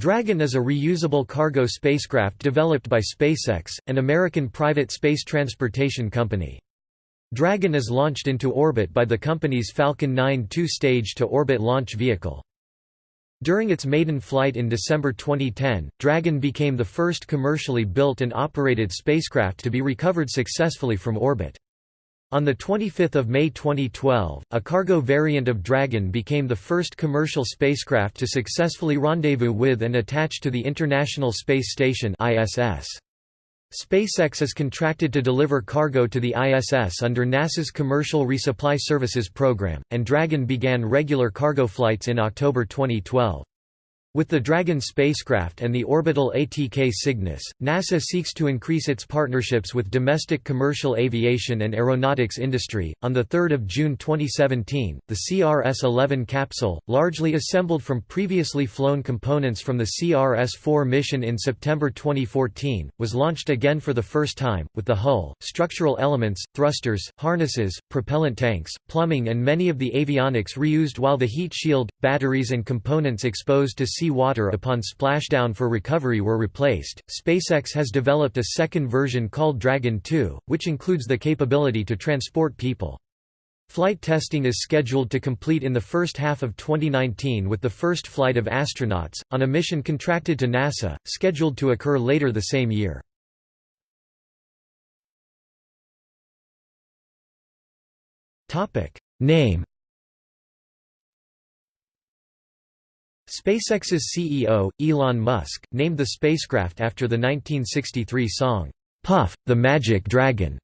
Dragon is a reusable cargo spacecraft developed by SpaceX, an American private space transportation company. Dragon is launched into orbit by the company's Falcon 9 two-stage to orbit launch vehicle. During its maiden flight in December 2010, Dragon became the first commercially built and operated spacecraft to be recovered successfully from orbit. On 25 May 2012, a cargo variant of Dragon became the first commercial spacecraft to successfully rendezvous with and attach to the International Space Station ISS. SpaceX is contracted to deliver cargo to the ISS under NASA's Commercial Resupply Services program, and Dragon began regular cargo flights in October 2012. With the Dragon spacecraft and the orbital ATK Cygnus, NASA seeks to increase its partnerships with domestic commercial aviation and aeronautics industry. On the 3rd of June 2017, the CRS-11 capsule, largely assembled from previously flown components from the CRS-4 mission in September 2014, was launched again for the first time with the hull, structural elements, thrusters, harnesses, propellant tanks, plumbing and many of the avionics reused while the heat shield, batteries and components exposed to sea water upon splashdown for recovery were replaced. SpaceX has developed a second version called Dragon 2, which includes the capability to transport people. Flight testing is scheduled to complete in the first half of 2019 with the first flight of astronauts, on a mission contracted to NASA, scheduled to occur later the same year. Name SpaceX's CEO, Elon Musk, named the spacecraft after the 1963 song, Puff, the Magic Dragon,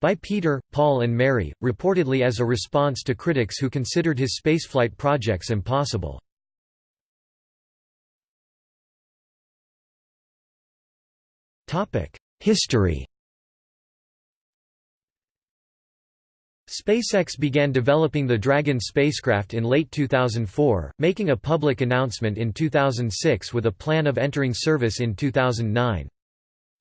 by Peter, Paul and Mary, reportedly as a response to critics who considered his spaceflight projects impossible. History SpaceX began developing the Dragon spacecraft in late 2004, making a public announcement in 2006 with a plan of entering service in 2009.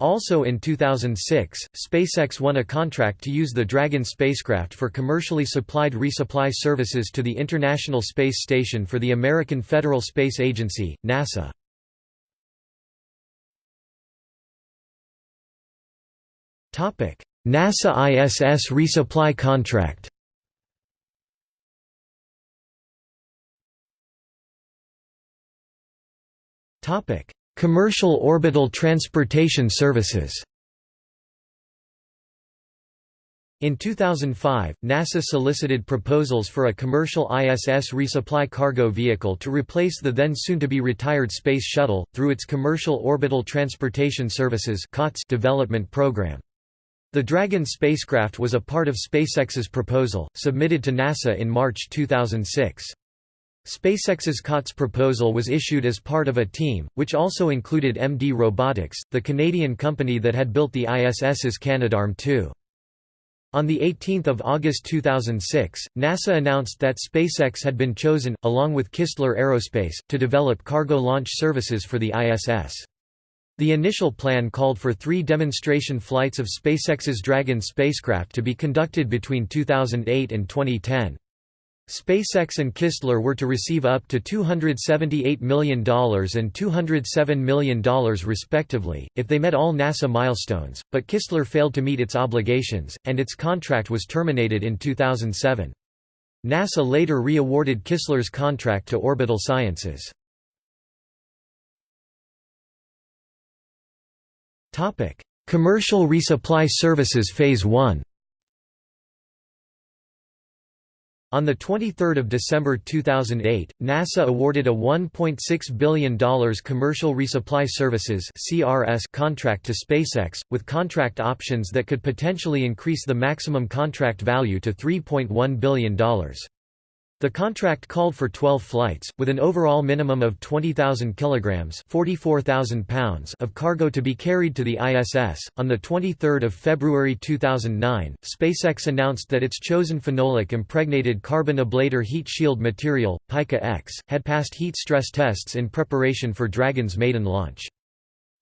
Also in 2006, SpaceX won a contract to use the Dragon spacecraft for commercially supplied resupply services to the International Space Station for the American Federal Space Agency, NASA. NASA ISS resupply contract. Commercial orbital transportation services. In 2005, NASA solicited proposals for a commercial ISS resupply cargo vehicle to replace the then soon-to-be-retired Space Shuttle, through its Commercial Orbital Transportation Services development program. The Dragon spacecraft was a part of SpaceX's proposal, submitted to NASA in March 2006. SpaceX's COTS proposal was issued as part of a team, which also included MD Robotics, the Canadian company that had built the ISS's Canadarm2. On 18 August 2006, NASA announced that SpaceX had been chosen, along with Kistler Aerospace, to develop cargo launch services for the ISS. The initial plan called for three demonstration flights of SpaceX's Dragon spacecraft to be conducted between 2008 and 2010. SpaceX and Kistler were to receive up to $278 million and $207 million respectively, if they met all NASA milestones, but Kistler failed to meet its obligations, and its contract was terminated in 2007. NASA later re-awarded Kistler's contract to Orbital Sciences. Commercial resupply services Phase 1 On 23 December 2008, NASA awarded a $1.6 billion Commercial Resupply Services contract to SpaceX, with contract options that could potentially increase the maximum contract value to $3.1 billion. The contract called for 12 flights, with an overall minimum of 20,000 kilograms (44,000 pounds) of cargo to be carried to the ISS. On the 23rd of February 2009, SpaceX announced that its chosen phenolic impregnated carbon ablator heat shield material, Pica X, had passed heat stress tests in preparation for Dragon's maiden launch.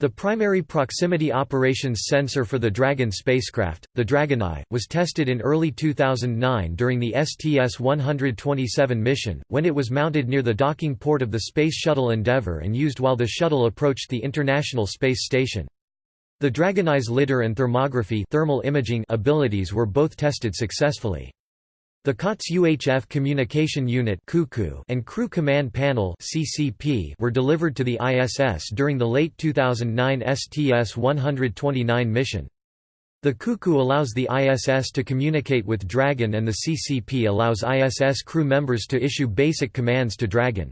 The primary proximity operations sensor for the Dragon spacecraft, the Dragon Eye, was tested in early 2009 during the STS-127 mission, when it was mounted near the docking port of the Space Shuttle Endeavour and used while the shuttle approached the International Space Station. The Dragon Eye's lidar and thermography thermal imaging abilities were both tested successfully. The COTS UHF Communication Unit and Crew Command Panel were delivered to the ISS during the late 2009 STS-129 mission. The CUCU allows the ISS to communicate with Dragon and the CCP allows ISS crew members to issue basic commands to Dragon.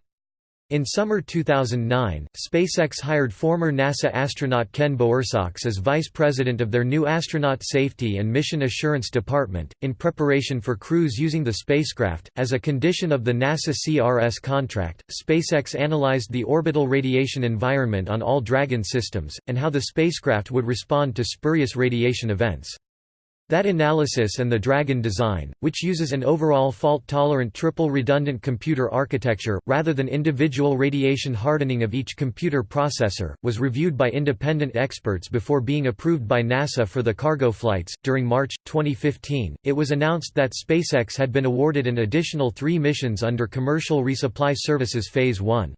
In summer 2009, SpaceX hired former NASA astronaut Ken Bowersox as vice president of their new Astronaut Safety and Mission Assurance Department, in preparation for crews using the spacecraft. As a condition of the NASA CRS contract, SpaceX analyzed the orbital radiation environment on all Dragon systems, and how the spacecraft would respond to spurious radiation events. That analysis and the Dragon design, which uses an overall fault-tolerant triple redundant computer architecture, rather than individual radiation hardening of each computer processor, was reviewed by independent experts before being approved by NASA for the cargo flights. During March 2015, it was announced that SpaceX had been awarded an additional three missions under Commercial Resupply Services Phase 1.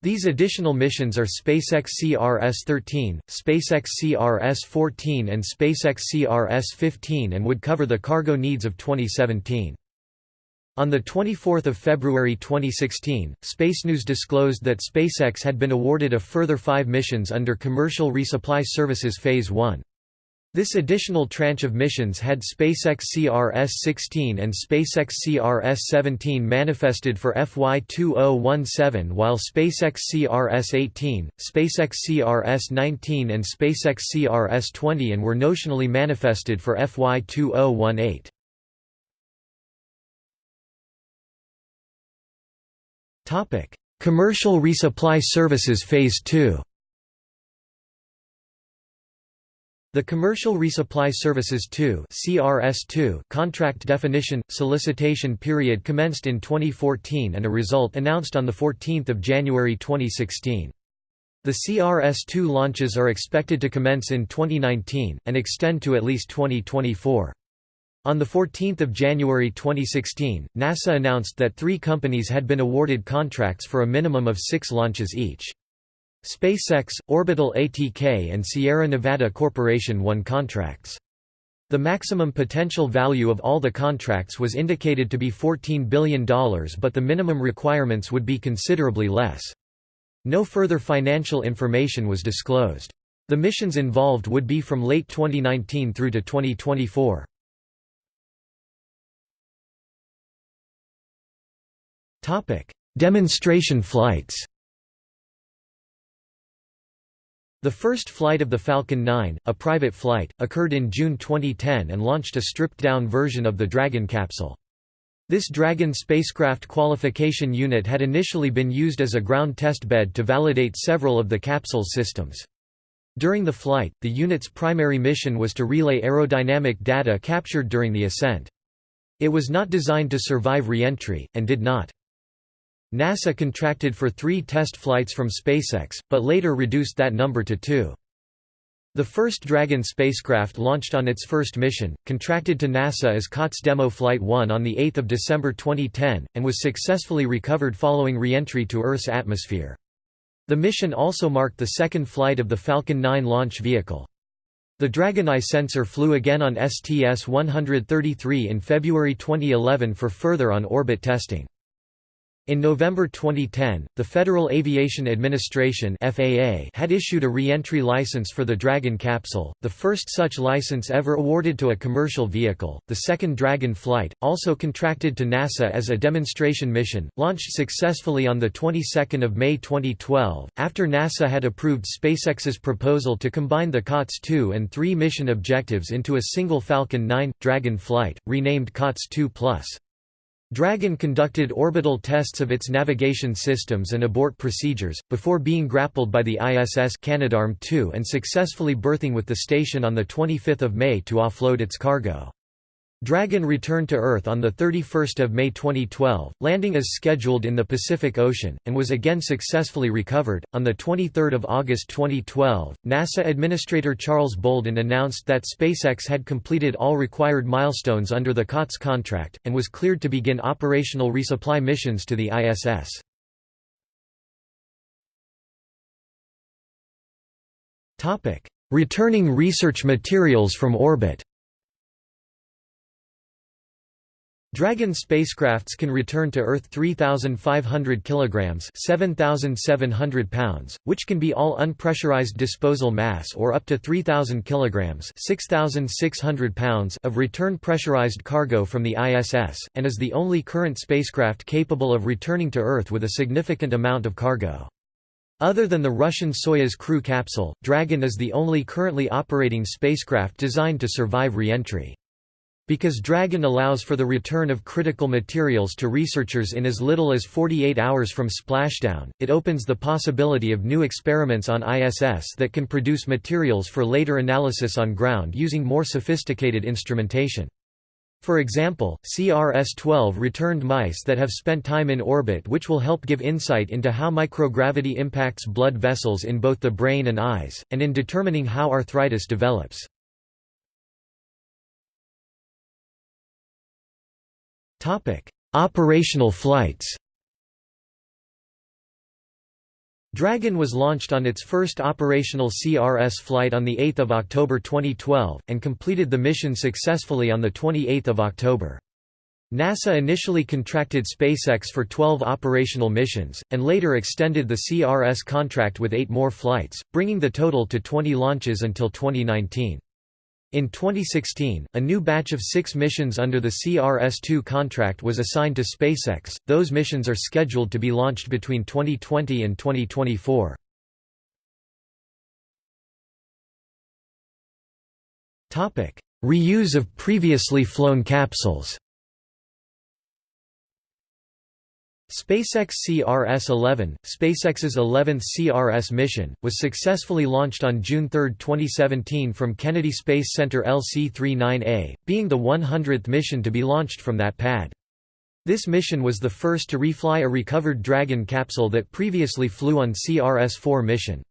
These additional missions are SpaceX CRS-13, SpaceX CRS-14 and SpaceX CRS-15 and would cover the cargo needs of 2017. On 24 February 2016, Space News disclosed that SpaceX had been awarded a further five missions under Commercial Resupply Services Phase 1. This additional tranche of missions had SpaceX CRS-16 and SpaceX CRS-17 manifested for FY2017 while SpaceX CRS-18, SpaceX CRS-19 and SpaceX CRS-20 and were notionally manifested for FY2018. Commercial Resupply Services Phase 2 The Commercial Resupply Services 2 CRS2 contract definition solicitation period commenced in 2014 and a result announced on the 14th of January 2016. The CRS2 launches are expected to commence in 2019 and extend to at least 2024. On 14 January 2016, NASA announced that three companies had been awarded contracts for a minimum of six launches each. SpaceX, Orbital ATK and Sierra Nevada Corporation won contracts. The maximum potential value of all the contracts was indicated to be $14 billion but the minimum requirements would be considerably less. No further financial information was disclosed. The missions involved would be from late 2019 through to 2024. Demonstration flights The first flight of the Falcon 9, a private flight, occurred in June 2010 and launched a stripped-down version of the Dragon capsule. This Dragon spacecraft qualification unit had initially been used as a ground test bed to validate several of the capsule's systems. During the flight, the unit's primary mission was to relay aerodynamic data captured during the ascent. It was not designed to survive re-entry, and did not. NASA contracted for three test flights from SpaceX, but later reduced that number to two. The first Dragon spacecraft launched on its first mission, contracted to NASA as COTS Demo Flight 1 on 8 December 2010, and was successfully recovered following re-entry to Earth's atmosphere. The mission also marked the second flight of the Falcon 9 launch vehicle. The Dragon Eye sensor flew again on STS-133 in February 2011 for further on-orbit testing. In November 2010, the Federal Aviation Administration (FAA) had issued a re-entry license for the Dragon capsule, the first such license ever awarded to a commercial vehicle. The second Dragon flight, also contracted to NASA as a demonstration mission, launched successfully on the 22nd of May 2012, after NASA had approved SpaceX's proposal to combine the COTS 2 and 3 mission objectives into a single Falcon 9 Dragon flight, renamed COTS 2 Plus. Dragon conducted orbital tests of its navigation systems and abort procedures, before being grappled by the ISS Canadarm2 and successfully berthing with the station on 25 May to offload its cargo. Dragon returned to Earth on 31 May 2012, landing as scheduled in the Pacific Ocean, and was again successfully recovered. On 23 August 2012, NASA Administrator Charles Bolden announced that SpaceX had completed all required milestones under the COTS contract, and was cleared to begin operational resupply missions to the ISS. Returning research materials from orbit Dragon spacecrafts can return to Earth 3,500 kilograms (7,700 pounds), which can be all unpressurized disposal mass, or up to 3,000 kilograms (6,600 pounds) of return pressurized cargo from the ISS, and is the only current spacecraft capable of returning to Earth with a significant amount of cargo. Other than the Russian Soyuz crew capsule, Dragon is the only currently operating spacecraft designed to survive re-entry. Because Dragon allows for the return of critical materials to researchers in as little as 48 hours from splashdown, it opens the possibility of new experiments on ISS that can produce materials for later analysis on ground using more sophisticated instrumentation. For example, CRS-12 returned mice that have spent time in orbit which will help give insight into how microgravity impacts blood vessels in both the brain and eyes, and in determining how arthritis develops. Topic: Operational flights. Dragon was launched on its first operational CRS flight on 8 October 2012, and completed the mission successfully on 28 October. NASA initially contracted SpaceX for 12 operational missions, and later extended the CRS contract with eight more flights, bringing the total to 20 launches until 2019. In 2016, a new batch of six missions under the CRS-2 contract was assigned to SpaceX. Those missions are scheduled to be launched between 2020 and 2024. Topic: Reuse of previously flown capsules. SpaceX CRS-11, SpaceX's 11th CRS mission, was successfully launched on June 3, 2017 from Kennedy Space Center LC-39A, being the 100th mission to be launched from that pad. This mission was the first to refly a recovered Dragon capsule that previously flew on CRS-4 mission.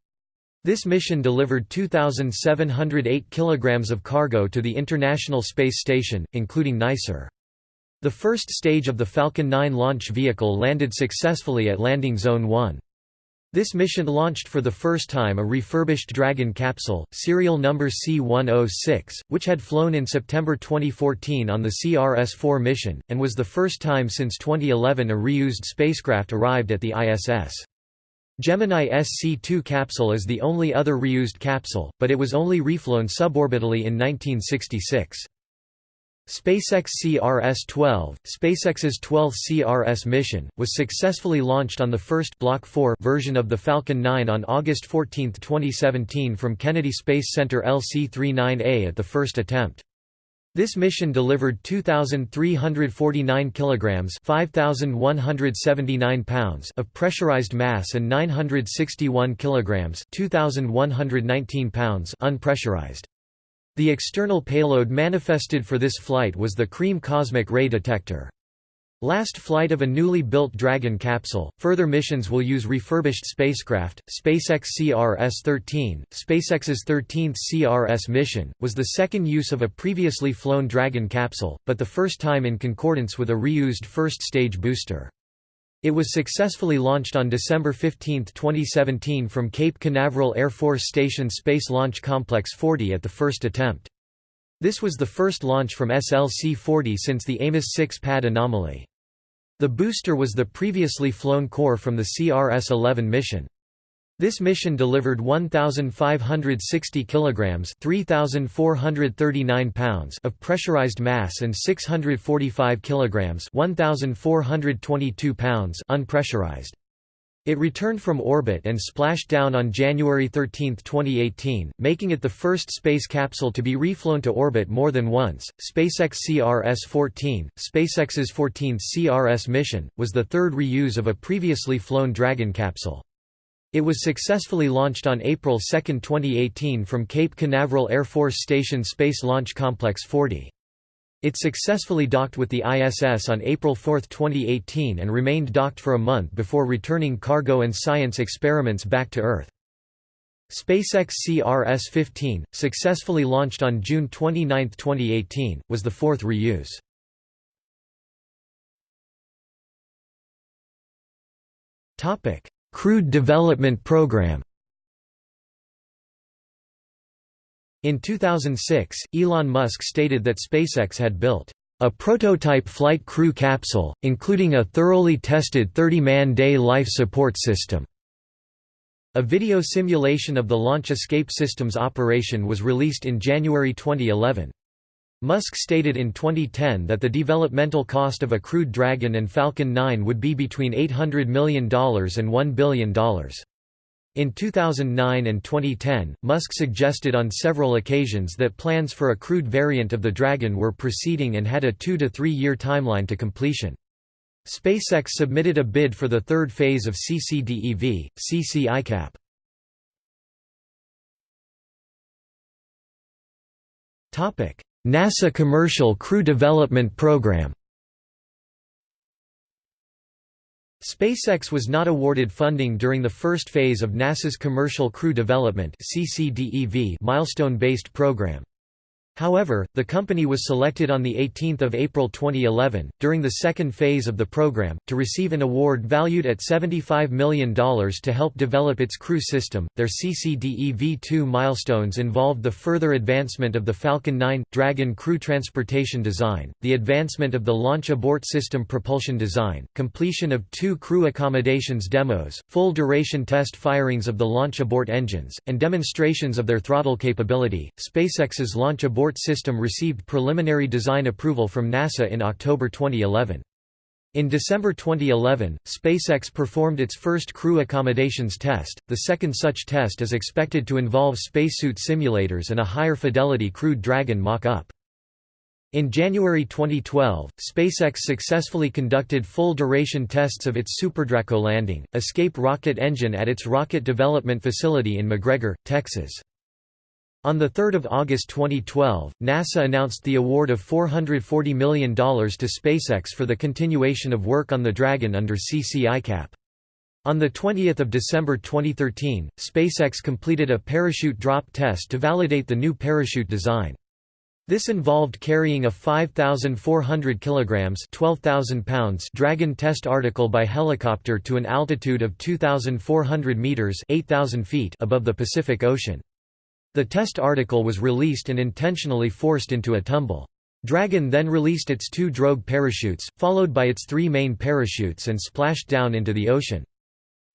This mission delivered 2,708 kilograms of cargo to the International Space Station, including NICER. The first stage of the Falcon 9 launch vehicle landed successfully at Landing Zone 1. This mission launched for the first time a refurbished Dragon capsule, serial number C-106, which had flown in September 2014 on the CRS-4 mission, and was the first time since 2011 a reused spacecraft arrived at the ISS. Gemini SC-2 capsule is the only other reused capsule, but it was only reflown suborbitally in 1966. SpaceX CRS-12, SpaceX's 12th CRS mission, was successfully launched on the first Block 4 version of the Falcon 9 on August 14, 2017 from Kennedy Space Center LC-39A at the first attempt. This mission delivered 2349 kilograms, 5179 pounds of pressurized mass and 961 kilograms, 2119 pounds unpressurized. The external payload manifested for this flight was the CREAM cosmic ray detector. Last flight of a newly built Dragon capsule. Further missions will use refurbished spacecraft. SpaceX CRS-13, SpaceX's 13th CRS mission, was the second use of a previously flown Dragon capsule, but the first time in concordance with a reused first-stage booster. It was successfully launched on December 15, 2017 from Cape Canaveral Air Force Station Space Launch Complex 40 at the first attempt. This was the first launch from SLC-40 since the Amos 6 pad anomaly. The booster was the previously flown core from the CRS-11 mission. This mission delivered 1560 kilograms, 3439 pounds of pressurized mass and 645 kilograms, 1422 pounds unpressurized. It returned from orbit and splashed down on January 13, 2018, making it the first space capsule to be reflown to orbit more than once. SpaceX CRS-14, SpaceX's 14th CRS mission, was the third reuse of a previously flown Dragon capsule. It was successfully launched on April 2, 2018 from Cape Canaveral Air Force Station Space Launch Complex 40. It successfully docked with the ISS on April 4, 2018 and remained docked for a month before returning cargo and science experiments back to Earth. SpaceX CRS-15, successfully launched on June 29, 2018, was the fourth reuse. Crewed Development Program In 2006, Elon Musk stated that SpaceX had built a prototype flight crew capsule, including a thoroughly tested 30-man day life support system. A video simulation of the launch escape system's operation was released in January 2011. Musk stated in 2010 that the developmental cost of a crewed Dragon and Falcon 9 would be between $800 million and $1 billion. In 2009 and 2010, Musk suggested on several occasions that plans for a crewed variant of the Dragon were proceeding and had a two- to three-year timeline to completion. SpaceX submitted a bid for the third phase of CCDEV, CC-ICAP. NASA Commercial Crew Development Program SpaceX was not awarded funding during the first phase of NASA's Commercial Crew Development milestone-based program. However, the company was selected on 18 April 2011, during the second phase of the program, to receive an award valued at $75 million to help develop its crew system. Their CCDEV-2 milestones involved the further advancement of the Falcon 9 Dragon crew transportation design, the advancement of the launch abort system propulsion design, completion of two crew accommodations demos, full duration test firings of the launch abort engines, and demonstrations of their throttle capability. SpaceX's launch abort abort system received preliminary design approval from NASA in October 2011. In December 2011, SpaceX performed its first crew accommodations test. The second such test is expected to involve spacesuit simulators and a higher fidelity crewed Dragon mock-up. In January 2012, SpaceX successfully conducted full-duration tests of its SuperDraco landing, escape rocket engine at its rocket development facility in McGregor, Texas. On 3 August 2012, NASA announced the award of $440 million to SpaceX for the continuation of work on the Dragon under CC-ICAP. On 20 December 2013, SpaceX completed a parachute drop test to validate the new parachute design. This involved carrying a 5,400 kilograms (12,000 pounds) Dragon test article by helicopter to an altitude of 2,400 meters (8,000 feet) above the Pacific Ocean. The test article was released and intentionally forced into a tumble. Dragon then released its two drogue parachutes, followed by its three main parachutes and splashed down into the ocean.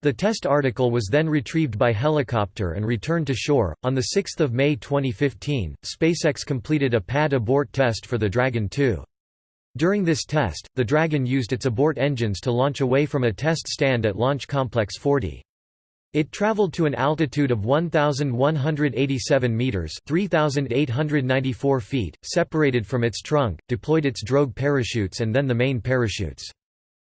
The test article was then retrieved by helicopter and returned to shore. On 6 May 2015, SpaceX completed a pad abort test for the Dragon 2. During this test, the Dragon used its abort engines to launch away from a test stand at Launch Complex 40. It traveled to an altitude of 1,187 meters (3,894 feet), separated from its trunk, deployed its drogue parachutes and then the main parachutes.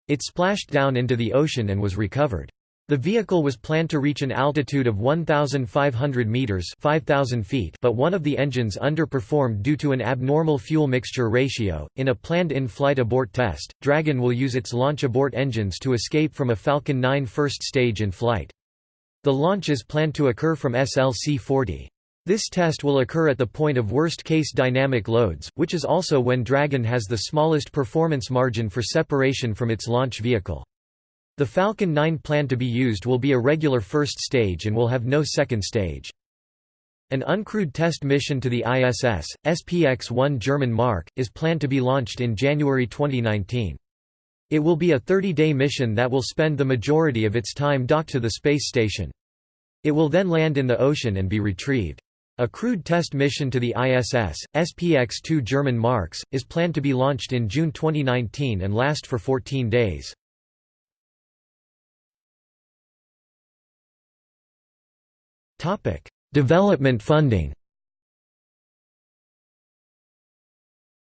It splashed down into the ocean and was recovered. The vehicle was planned to reach an altitude of 1,500 meters (5,000 feet), but one of the engines underperformed due to an abnormal fuel mixture ratio. In a planned in-flight abort test, Dragon will use its launch abort engines to escape from a Falcon 9 first stage in flight. The launch is planned to occur from SLC-40. This test will occur at the point of worst-case dynamic loads, which is also when Dragon has the smallest performance margin for separation from its launch vehicle. The Falcon 9 planned to be used will be a regular first stage and will have no second stage. An uncrewed test mission to the ISS, SPX-1 German Mark, is planned to be launched in January 2019. It will be a 30-day mission that will spend the majority of its time docked to the space station. It will then land in the ocean and be retrieved. A crewed test mission to the ISS, SPX-2 German Marks, is planned to be launched in June 2019 and last for 14 days. Development funding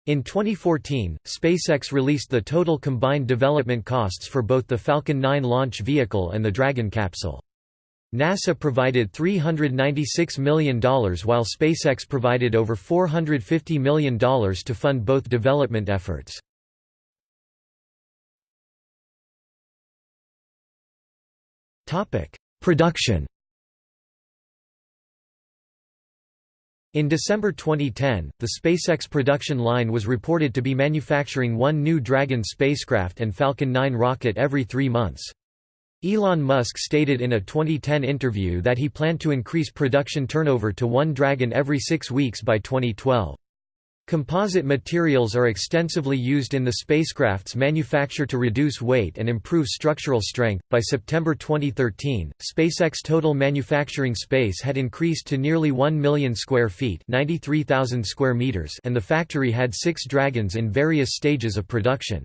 In 2014, SpaceX released the total combined development costs for both the Falcon 9 launch vehicle and the Dragon capsule. NASA provided $396 million while SpaceX provided over $450 million to fund both development efforts. Production In December 2010, the SpaceX production line was reported to be manufacturing one new Dragon spacecraft and Falcon 9 rocket every three months. Elon Musk stated in a 2010 interview that he planned to increase production turnover to one Dragon every six weeks by 2012. Composite materials are extensively used in the spacecraft's manufacture to reduce weight and improve structural strength. By September 2013, SpaceX total manufacturing space had increased to nearly 1 million square feet, 93,000 square meters, and the factory had 6 Dragons in various stages of production.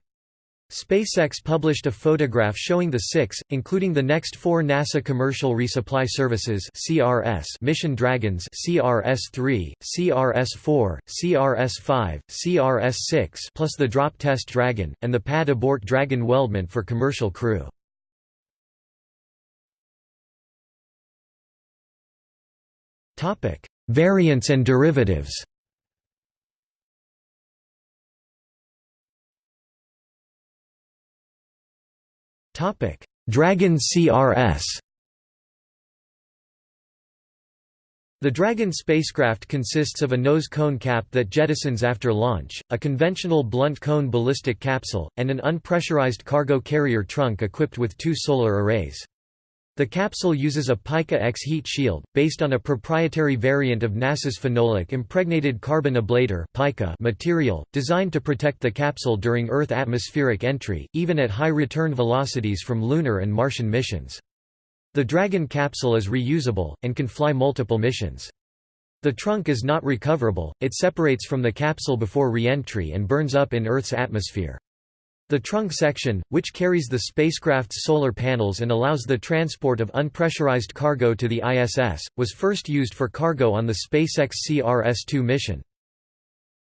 SpaceX published a photograph showing the six, including the next four NASA Commercial Resupply Services (CRS) mission Dragons (CRS-3, CRS-4, CRS-5, CRS-6), plus the drop test Dragon and the pad abort Dragon weldment for commercial crew. Topic: Variants and derivatives. Dragon CRS The Dragon spacecraft consists of a nose cone cap that jettisons after launch, a conventional blunt cone ballistic capsule, and an unpressurized cargo carrier trunk equipped with two solar arrays. The capsule uses a Pica X heat shield, based on a proprietary variant of NASA's phenolic impregnated carbon ablator material, designed to protect the capsule during Earth atmospheric entry, even at high return velocities from lunar and Martian missions. The Dragon capsule is reusable, and can fly multiple missions. The trunk is not recoverable, it separates from the capsule before re-entry and burns up in Earth's atmosphere. The trunk section, which carries the spacecraft's solar panels and allows the transport of unpressurized cargo to the ISS, was first used for cargo on the SpaceX CRS-2 mission.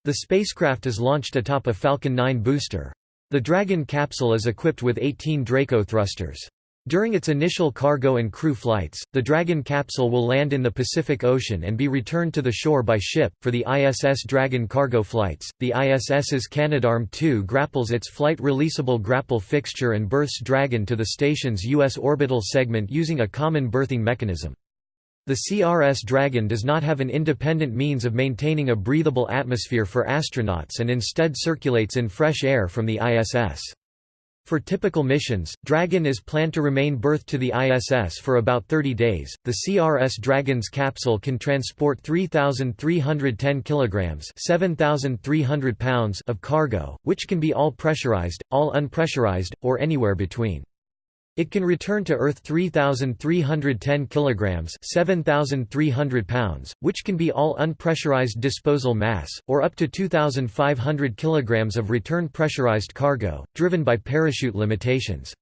The spacecraft is launched atop a Falcon 9 booster. The Dragon capsule is equipped with 18 Draco thrusters. During its initial cargo and crew flights, the Dragon capsule will land in the Pacific Ocean and be returned to the shore by ship. For the ISS Dragon cargo flights, the ISS's Canadarm2 grapples its flight releasable grapple fixture and berths Dragon to the station's U.S. orbital segment using a common berthing mechanism. The CRS Dragon does not have an independent means of maintaining a breathable atmosphere for astronauts and instead circulates in fresh air from the ISS. For typical missions, Dragon is planned to remain berthed to the ISS for about 30 days. The CRS Dragon's capsule can transport 3,310 kilograms (7,300 pounds) of cargo, which can be all pressurized, all unpressurized, or anywhere between. It can return to Earth 3,310 kilograms (7,300 pounds), which can be all unpressurized disposal mass, or up to 2,500 kilograms of return pressurized cargo, driven by parachute limitations.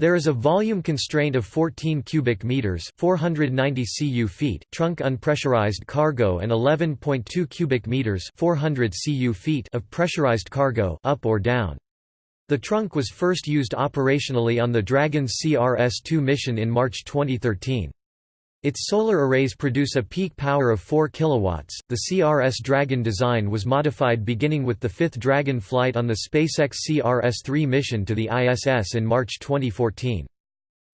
There is a volume constraint of 14 cubic meters (490 cu feet) trunk unpressurized cargo and 11.2 cubic meters (400 cu feet) of pressurized cargo up or down. The trunk was first used operationally on the Dragon's CRS-2 mission in March 2013. Its solar arrays produce a peak power of 4 kilowatts. The CRS Dragon design was modified beginning with the fifth Dragon flight on the SpaceX CRS-3 mission to the ISS in March 2014.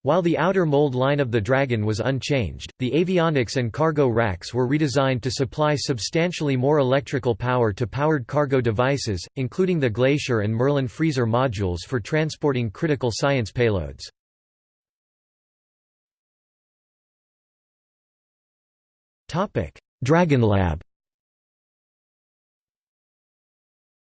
While the outer mold line of the Dragon was unchanged, the avionics and cargo racks were redesigned to supply substantially more electrical power to powered cargo devices, including the Glacier and Merlin freezer modules for transporting critical science payloads. Dragon Lab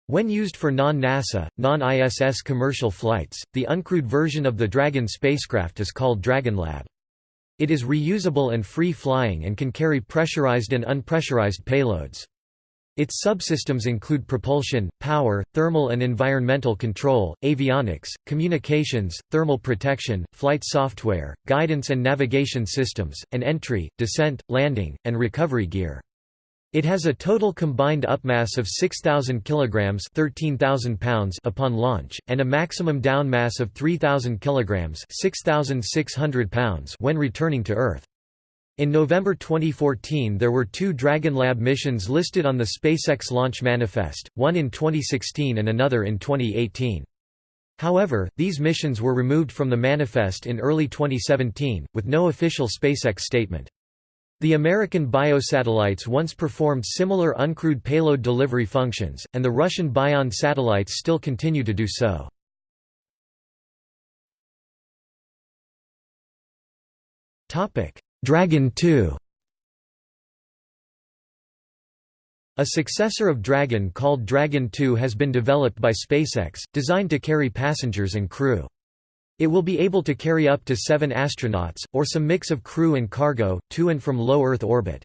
When used for non-NASA, non-ISS commercial flights, the uncrewed version of the Dragon spacecraft is called DragonLab. It is reusable and free-flying and can carry pressurized and unpressurized payloads. Its subsystems include propulsion, power, thermal and environmental control, avionics, communications, thermal protection, flight software, guidance and navigation systems, and entry, descent, landing, and recovery gear. It has a total combined upmass of 6,000 kg 13,000 pounds upon launch, and a maximum downmass of 3,000 kg 6,600 pounds when returning to Earth. In November 2014 there were two Dragon Lab missions listed on the SpaceX launch manifest, one in 2016 and another in 2018. However, these missions were removed from the manifest in early 2017, with no official SpaceX statement. The American biosatellites once performed similar uncrewed payload delivery functions, and the Russian Bion satellites still continue to do so. Dragon 2 A successor of Dragon called Dragon 2 has been developed by SpaceX, designed to carry passengers and crew. It will be able to carry up to seven astronauts, or some mix of crew and cargo, to and from low Earth orbit.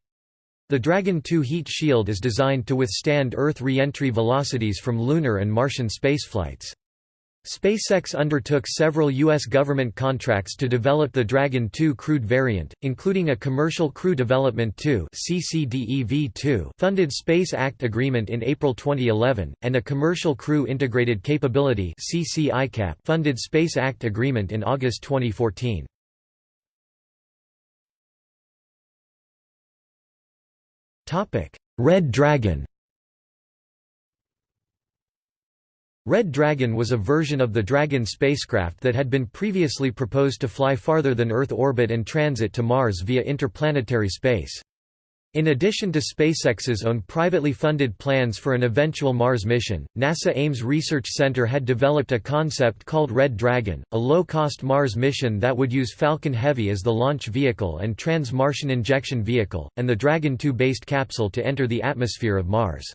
The Dragon 2 heat shield is designed to withstand Earth re-entry velocities from lunar and Martian spaceflights. SpaceX undertook several U.S. government contracts to develop the Dragon 2 crewed variant, including a Commercial Crew Development 2 funded Space Act Agreement in April 2011, and a Commercial Crew Integrated Capability funded Space Act Agreement in August 2014. Red Dragon Red Dragon was a version of the Dragon spacecraft that had been previously proposed to fly farther than Earth orbit and transit to Mars via interplanetary space. In addition to SpaceX's own privately funded plans for an eventual Mars mission, NASA Ames Research Center had developed a concept called Red Dragon, a low-cost Mars mission that would use Falcon Heavy as the launch vehicle and Trans-Martian Injection Vehicle, and the Dragon 2-based capsule to enter the atmosphere of Mars.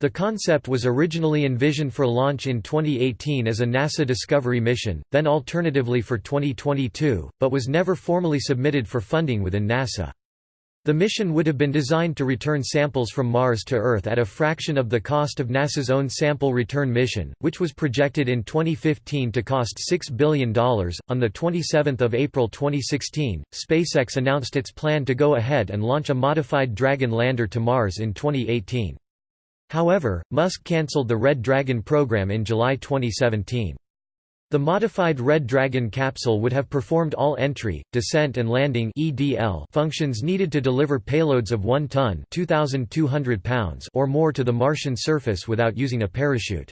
The concept was originally envisioned for launch in 2018 as a NASA Discovery mission, then alternatively for 2022, but was never formally submitted for funding within NASA. The mission would have been designed to return samples from Mars to Earth at a fraction of the cost of NASA's own sample return mission, which was projected in 2015 to cost $6 billion. On 27 April 2016, SpaceX announced its plan to go ahead and launch a modified Dragon lander to Mars in 2018. However, Musk cancelled the Red Dragon program in July 2017. The modified Red Dragon capsule would have performed all entry, descent and landing functions needed to deliver payloads of 1 ton pounds or more to the Martian surface without using a parachute.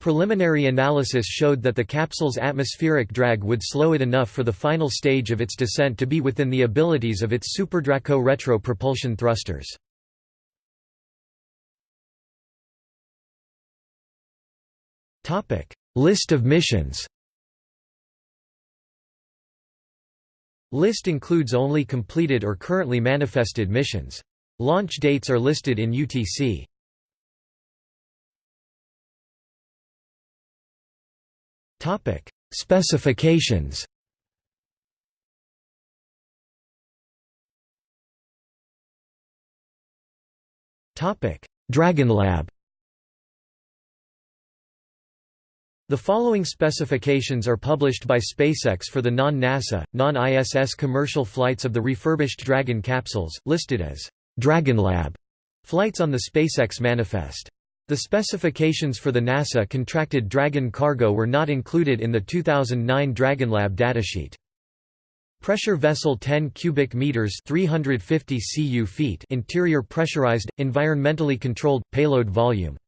Preliminary analysis showed that the capsule's atmospheric drag would slow it enough for the final stage of its descent to be within the abilities of its SuperDraco retro propulsion thrusters. List of missions. List includes only completed or currently manifested missions. Launch dates are listed in UTC. Topic: Specifications. Topic: DragonLab The following specifications are published by SpaceX for the non-NASA, non-ISS commercial flights of the refurbished Dragon capsules, listed as DragonLab flights on the SpaceX manifest. The specifications for the NASA-contracted Dragon cargo were not included in the 2009 DragonLab datasheet. Pressure vessel 10 cubic meters 350 cu feet interior pressurized, environmentally controlled, payload volume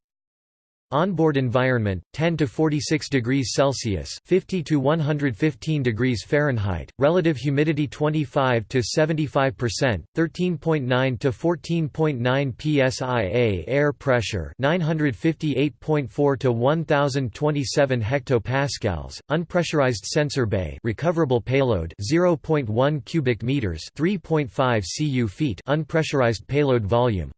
Onboard environment 10 to 46 degrees Celsius, 50 to 115 degrees Fahrenheit. Relative humidity 25 to 75%, 13.9 to 14.9 psia. Air pressure 958.4 to 1027 hectopascals. Unpressurized sensor bay. Recoverable payload 0.1 cubic meters, 3.5 cu feet. Unpressurized payload volume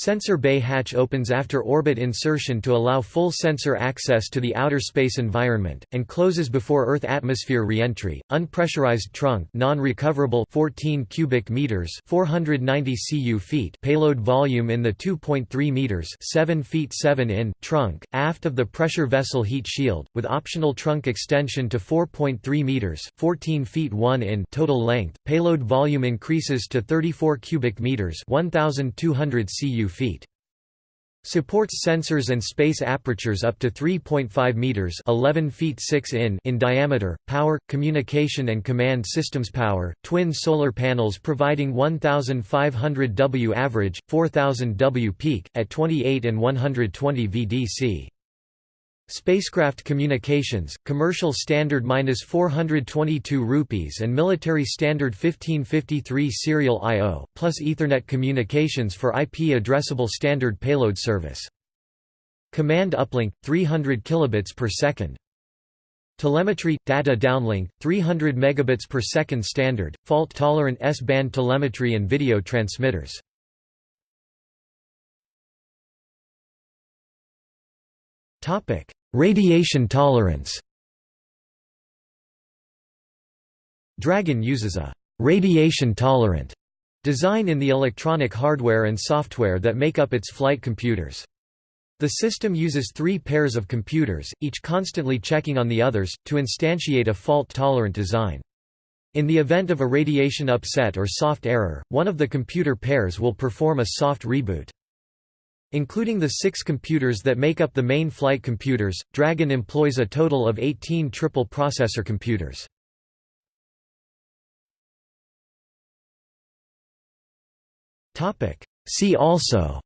Sensor bay hatch opens after orbit insertion to allow full sensor access to the outer space environment, and closes before Earth atmosphere reentry. Unpressurized trunk non-recoverable 14 cubic meters 490 cu feet payload volume in the 2.3 meters 7 feet 7 in trunk, aft of the pressure vessel heat shield, with optional trunk extension to 4.3 meters 14 feet 1 in total length. Payload volume increases to 34 cubic meters 1,200 cu feet. Supports sensors and space apertures up to 3.5 meters (11 feet 6 in) in diameter. Power, communication and command systems power. Twin solar panels providing 1500 W average, 4000 W peak at 28 and 120 VDC. Spacecraft communications, commercial standard -422 rupees and military standard 1553 serial I/O, plus Ethernet communications for IP addressable standard payload service. Command uplink 300 kilobits per second. Telemetry data downlink 300 megabits per second standard, fault tolerant S-band telemetry and video transmitters. Topic Radiation tolerance Dragon uses a «radiation-tolerant» design in the electronic hardware and software that make up its flight computers. The system uses three pairs of computers, each constantly checking on the others, to instantiate a fault-tolerant design. In the event of a radiation upset or soft error, one of the computer pairs will perform a soft reboot. Including the six computers that make up the main flight computers, Dragon employs a total of 18 triple processor computers. See also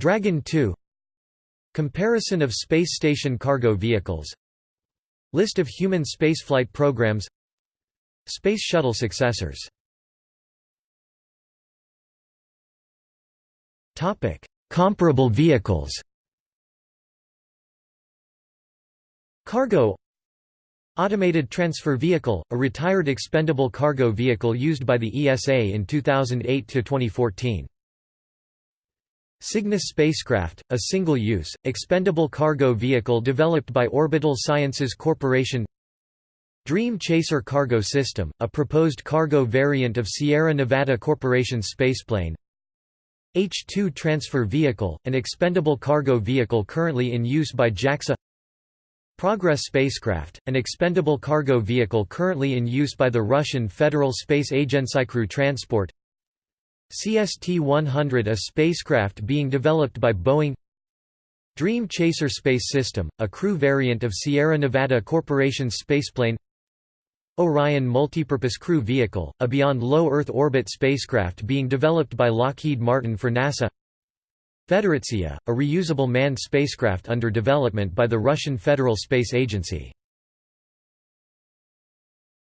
Dragon 2 Comparison of space station cargo vehicles List of human spaceflight programs Space Shuttle successors Topic: Comparable vehicles. Cargo Automated Transfer Vehicle, a retired expendable cargo vehicle used by the ESA in 2008–2014. Cygnus spacecraft, a single-use, expendable cargo vehicle developed by Orbital Sciences Corporation Dream Chaser cargo system, a proposed cargo variant of Sierra Nevada Corporation spaceplane H-2 transfer vehicle, an expendable cargo vehicle currently in use by JAXA. Progress spacecraft, an expendable cargo vehicle currently in use by the Russian Federal Space Agency crew transport. CST-100 a spacecraft being developed by Boeing. Dream Chaser space system, a crew variant of Sierra Nevada Corporation's spaceplane Orion Multipurpose Crew Vehicle, a beyond low Earth orbit spacecraft being developed by Lockheed Martin for NASA. Federatsiya, a reusable manned spacecraft under development by the Russian Federal Space Agency